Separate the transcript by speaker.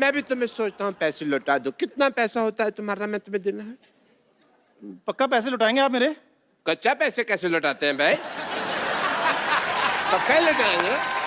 Speaker 1: मैं भी तुम्हें सोचता हूँ पैसे लौटा दो। कितना पैसा होता है तुम्हारा? मैं तुम्हें देना है।
Speaker 2: पक्का पैसे लौटाएँगे आप मेरे?
Speaker 1: कच्चा पैसे कैसे लौटाते हैं भाई? पक्का लौटाएँगे।